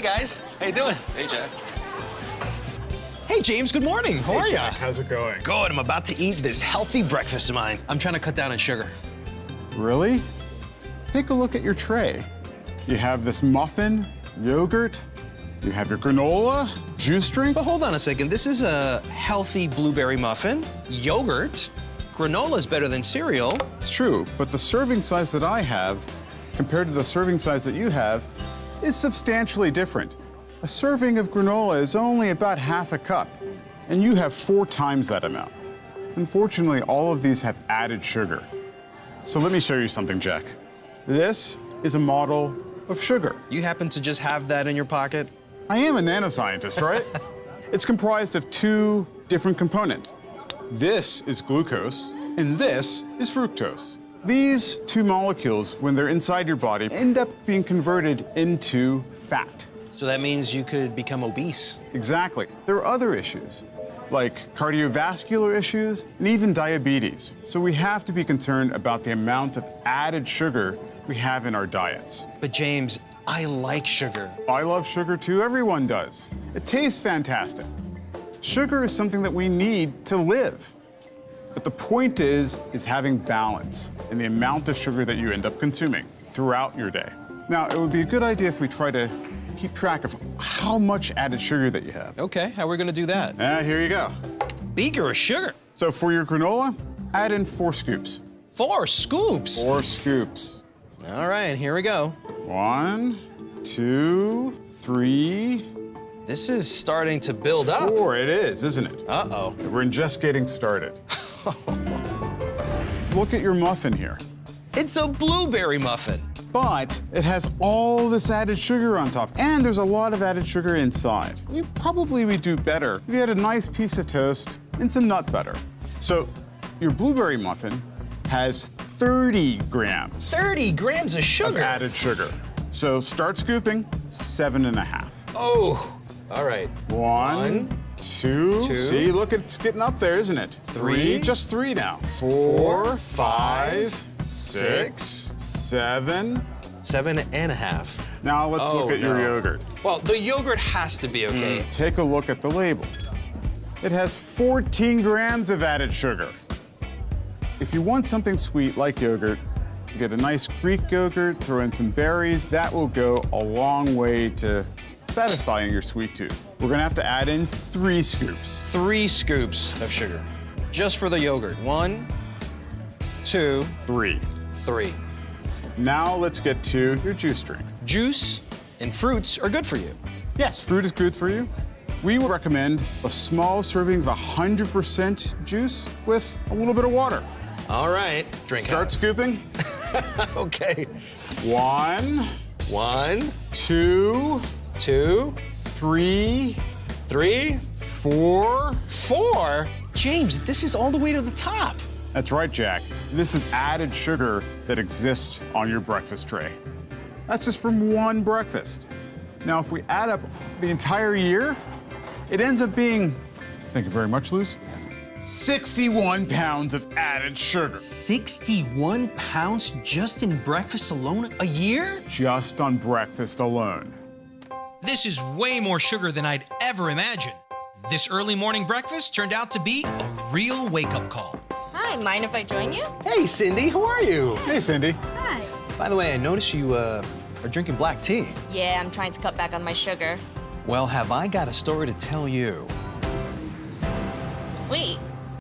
Hey, guys. How you doing? Hey, Jack. Hey, James. Good morning. How are Jack, ya? how's it going? Good. I'm about to eat this healthy breakfast of mine. I'm trying to cut down on sugar. Really? Take a look at your tray. You have this muffin, yogurt, you have your granola, juice drink. But hold on a second. This is a healthy blueberry muffin, yogurt. Granola is better than cereal. It's true, but the serving size that I have compared to the serving size that you have is substantially different. A serving of granola is only about half a cup, and you have four times that amount. Unfortunately, all of these have added sugar. So let me show you something, Jack. This is a model of sugar. You happen to just have that in your pocket? I am a nanoscientist, right? it's comprised of two different components. This is glucose, and this is fructose. These two molecules, when they're inside your body, end up being converted into fat. So that means you could become obese. Exactly. There are other issues, like cardiovascular issues and even diabetes. So we have to be concerned about the amount of added sugar we have in our diets. But James, I like sugar. I love sugar too, everyone does. It tastes fantastic. Sugar is something that we need to live. But the point is, is having balance in the amount of sugar that you end up consuming throughout your day. Now, it would be a good idea if we try to keep track of how much added sugar that you have. Okay, how are we gonna do that? Ah, here you go. Beaker of sugar. So for your granola, add in four scoops. Four scoops. Four scoops. All right, here we go. One, two, three, This is starting to build up. four. It is, isn't it? Uh-oh. We're just getting started. Look at your muffin here. It's a blueberry muffin. But it has all this added sugar on top, and there's a lot of added sugar inside. You probably would do better if you had a nice piece of toast and some nut butter. So your blueberry muffin has 30 grams 30 grams of sugar? of added sugar. So start scooping, seven and a half. Oh, all right. One, two. two. See, look, it's getting up there, isn't it? Three. just three now. Four, five, six, seven. Seven and a half. Now let's Oh, look at your yogurt. Well, the yogurt has to be okay. Mm, take a look at the label. It has 14 grams of added sugar. If you want something sweet like yogurt, you get a nice Greek yogurt, throw in some berries. That will go a long way to satisfying your sweet tooth. We're gonna have to add in three scoops. Three scoops of sugar, just for the yogurt. One, two, Three. three. Now let's get to your juice drink. Juice and fruits are good for you. Yes, fruit is good for you. We would recommend a small serving of 100% juice with a little bit of water. All right, drink. Start scooping. up. Okay. One, One, two, two, three, three, four. four. James, this is all the way to the top. That's right, Jack. This is added sugar that exists on your breakfast tray. That's just from one breakfast. Now, if we add up the entire year, it ends up being, thank you very much, Luz, 61 pounds of added sugar 61 pounds just in breakfast alone a year? just on breakfast alone. This is way more sugar than I'd ever imagined. This early morning breakfast turned out to be a real wake up call. Hi, mind if I join you? Hey, Cindy, how are you? Hey, Cindy. Hi. By the way, I noticed you uh, are drinking black tea. Yeah, I'm trying to cut back on my sugar. Well, have I got a story to tell you? Sweet.